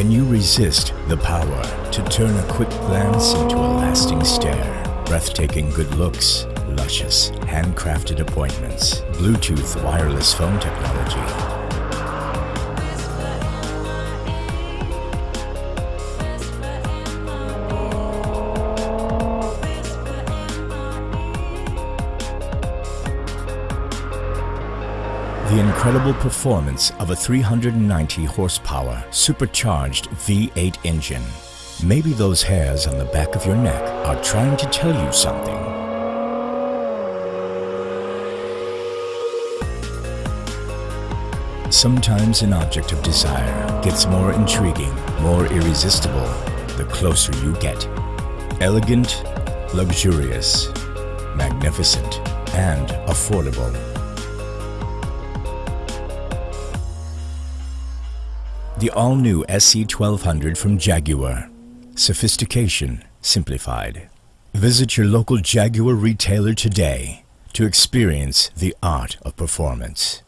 Can you resist the power to turn a quick glance into a lasting stare? Breathtaking good looks, luscious, handcrafted appointments, Bluetooth wireless phone technology. The incredible performance of a 390 horsepower supercharged V8 engine. Maybe those hairs on the back of your neck are trying to tell you something. Sometimes an object of desire gets more intriguing, more irresistible, the closer you get. Elegant, luxurious, magnificent, and affordable. The all-new SC1200 from Jaguar. Sophistication simplified. Visit your local Jaguar retailer today to experience the art of performance.